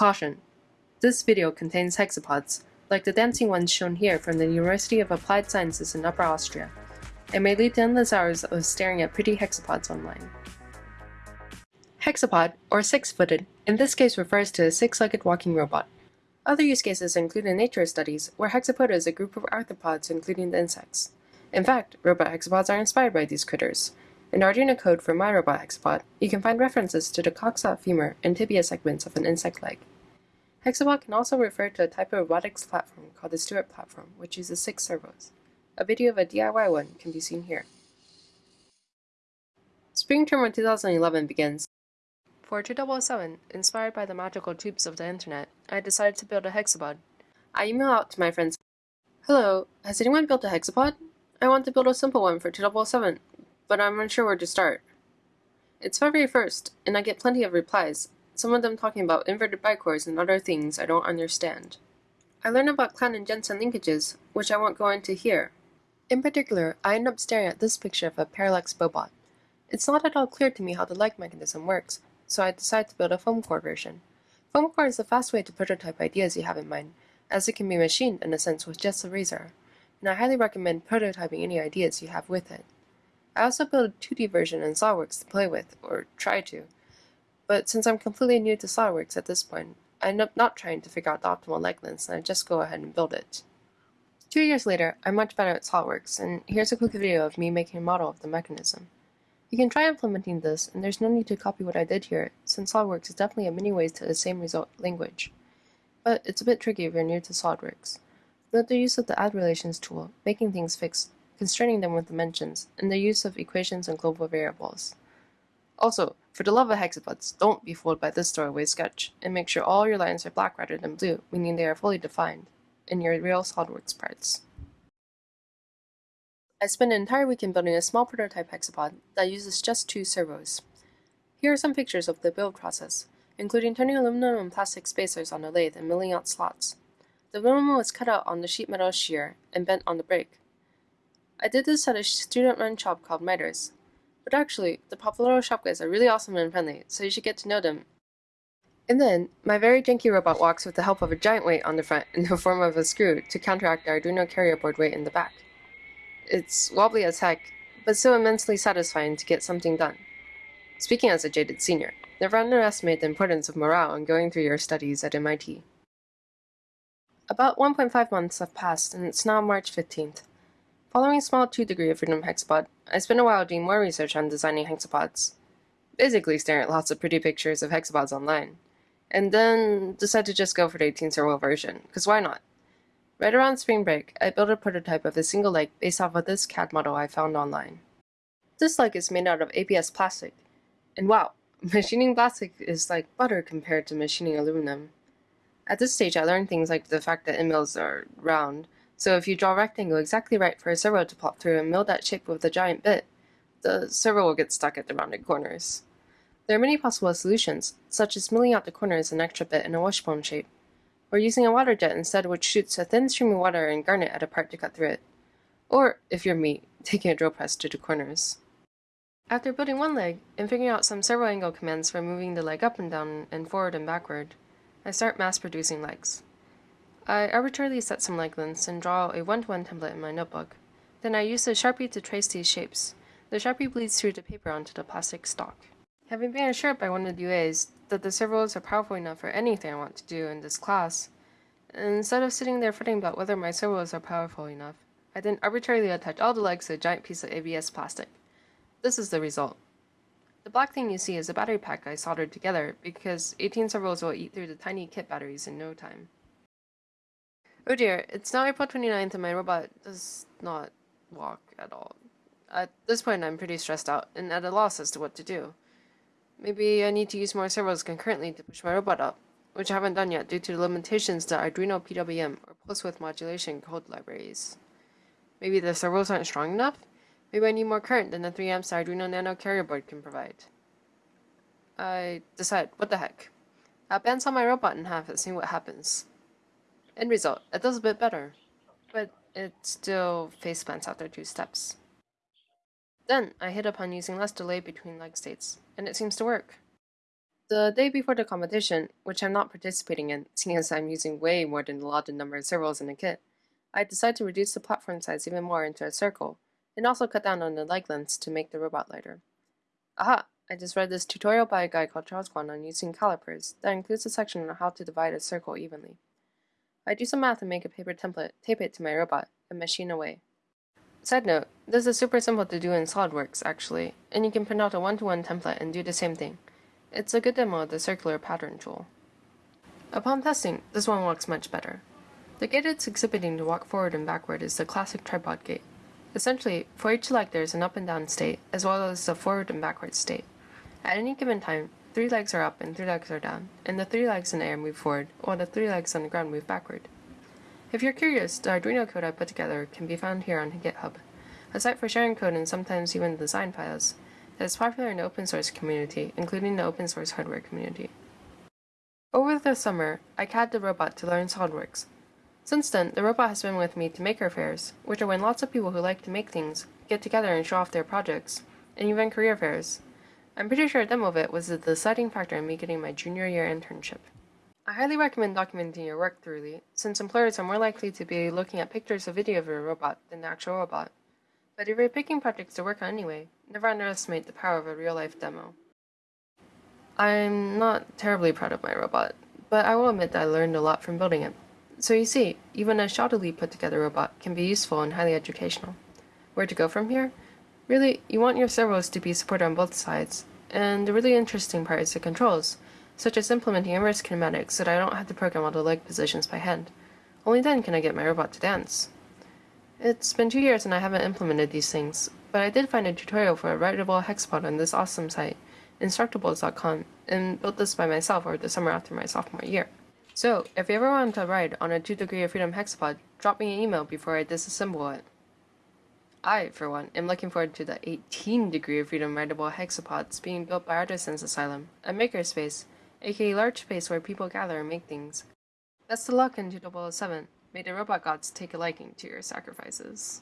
Caution! This video contains hexapods, like the dancing ones shown here from the University of Applied Sciences in Upper Austria. It may lead to endless hours of staring at pretty hexapods online. Hexapod, or six-footed, in this case refers to a six-legged walking robot. Other use cases include in nature studies, where hexapoda is a group of arthropods including the insects. In fact, robot hexapods are inspired by these critters. In Arduino code for my robot hexapod, you can find references to the coxa, femur, and tibia segments of an insect leg. Hexapod can also refer to a type of robotics platform called the Stewart platform, which uses six servos. A video of a DIY one can be seen here. Spring term of 2011 begins, for 2007, inspired by the magical tubes of the internet, I decided to build a hexapod. I email out to my friends, Hello, has anyone built a hexapod? I want to build a simple one for 2007, but I'm unsure where to start. It's February 1st, and I get plenty of replies, some of them talking about inverted bicores and other things I don't understand. I learn about Klann and Jansen linkages, which I won't go into here. In particular, I end up staring at this picture of a parallax bobot. It's not at all clear to me how the leg mechanism works, so I decide to build a foam core version. Foam core is a fast way to prototype ideas you have in mind, as it can be machined in a sense with just a razor, and I highly recommend prototyping any ideas you have with it. I also built a 2D version in SOLIDWORKS to play with, or try to, but since I'm completely new to SOLIDWORKS at this point, I end up not trying to figure out the optimal leg lengths and I just go ahead and build it. Two years later, I'm much better at SOLIDWORKS, and here's a quick video of me making a model of the mechanism. You can try implementing this, and there's no need to copy what I did here, since SOLIDWORKS is definitely in many ways to the same result language. But it's a bit tricky if you're new to SOLIDWORKS. Note the use of the add relations tool, making things fixed, constraining them with dimensions, and the use of equations and global variables. Also, for the love of hexapods, don't be fooled by this throwaway sketch, and make sure all your lines are black rather than blue, meaning they are fully defined, in your real SOLIDWORKS parts. I spent an entire weekend building a small prototype hexapod that uses just two servos. Here are some pictures of the build process, including turning aluminum and plastic spacers on a lathe and milling out slots. The aluminum was cut out on the sheet metal shear and bent on the brake. I did this at a student-run shop called MITERS. But actually, the Pappalardo shop guys are really awesome and friendly, so you should get to know them. And then, my very janky robot walks with the help of a giant weight on the front in the form of a screw to counteract the Arduino carrier board weight in the back. It's wobbly as heck, but so immensely satisfying to get something done. Speaking as a jaded senior, never underestimate the importance of morale in going through your studies at MIT. About 1.5 months have passed, and it's now March 15th. Following a small 2 degree of freedom hexapod, I spent a while doing more research on designing hexapods. Basically staring at lots of pretty pictures of hexapods online. And then decided to just go for the 18 servo version, because why not? Right around spring break, I built a prototype of a single leg based off of this CAD model I found online. This leg is made out of ABS plastic, and wow, machining plastic is like butter compared to machining aluminum. At this stage, I learned things like the fact that end mills are round, so if you draw a rectangle exactly right for a servo to pop through and mill that shape with a giant bit, the servo will get stuck at the rounded corners. There are many possible solutions, such as milling out the corners an extra bit in a wishbone shape, or using a water jet instead which shoots a thin stream of water and garnet at a part to cut through it. Or, if you're me, taking a drill press to the corners. After building one leg, and figuring out some servo angle commands for moving the leg up and down and forward and backward, I start mass producing legs. I arbitrarily set some leg lengths and draw a one-to-one -one template in my notebook. Then I use a Sharpie to trace these shapes. The Sharpie bleeds through the paper onto the plastic stock. Having been assured by one of the UAs that the servos are powerful enough for anything I want to do in this class, instead of sitting there fretting about whether my servos are powerful enough, I then arbitrarily attach all the legs to a giant piece of ABS plastic. This is the result. The black thing you see is a battery pack I soldered together because 18 servos will eat through the tiny kit batteries in no time. Oh dear, it's now April 29th and my robot does not walk at all. At this point I'm pretty stressed out and at a loss as to what to do. Maybe I need to use more servos concurrently to push my robot up, which I haven't done yet due to the limitations to Arduino PWM or pulse width modulation code libraries. Maybe the servos aren't strong enough? Maybe I need more current than the 3 amps Arduino Nano carrier board can provide. I decide, what the heck. I'll bandsaw my robot in half and see what happens. End result, it does a bit better, but it still face plants after two steps. Then I hit upon using less delay between leg states, and it seems to work. The day before the competition, which I'm not participating in, seeing as I'm using way more than the allotted number of servos in the kit, I decided to reduce the platform size even more into a circle, and also cut down on the leg lengths to make the robot lighter. Aha! I just read this tutorial by a guy called Charles Kwan on using calipers that includes a section on how to divide a circle evenly. I do some math and make a paper template, tape it to my robot, and machine away. Side note, this is super simple to do in SOLIDWORKS actually, and you can print out a one-to-one -one template and do the same thing. It's a good demo of the circular pattern tool. Upon testing, this one works much better. The gait it's exhibiting to walk forward and backward is the classic tripod gait. Essentially, for each leg there is an up and down state, as well as a forward and backward state. At any given time, three legs are up and three legs are down, and the three legs in the air move forward, while the three legs on the ground move backward. If you're curious, the Arduino code I put together can be found here on GitHub, a site for sharing code and sometimes even design files, that is popular in the open source community, including the open source hardware community. Over the summer, I CAD the robot to learn SOLIDWORKS. Since then, the robot has been with me to maker fairs, which are when lots of people who like to make things get together and show off their projects, and even career fairs. I'm pretty sure a demo of it was the deciding factor in me getting my junior year internship. I highly recommend documenting your work thoroughly, since employers are more likely to be looking at pictures or video of your robot than the actual robot. But if you're picking projects to work on anyway, never underestimate the power of a real-life demo. I'm not terribly proud of my robot, but I will admit that I learned a lot from building it. So you see, even a shoddily put together robot can be useful and highly educational. Where to go from here? Really, you want your servos to be supported on both sides, and the really interesting part is the controls, such as implementing inverse kinematics so that I don't have to program all the leg positions by hand. Only then can I get my robot to dance. It's been two years and I haven't implemented these things, but I did find a tutorial for a rideable hexapod on this awesome site, instructables.com, and built this by myself over the summer after my sophomore year. So, if you ever want to ride on a 2 degree of freedom hexapod, drop me an email before I disassemble it. I, for one, am looking forward to the 18 degree of freedom rideable hexapods being built by Artisan's Asylum, a makerspace, aka large space where people gather and make things. Best of luck in 2007. May the robot gods take a liking to your sacrifices.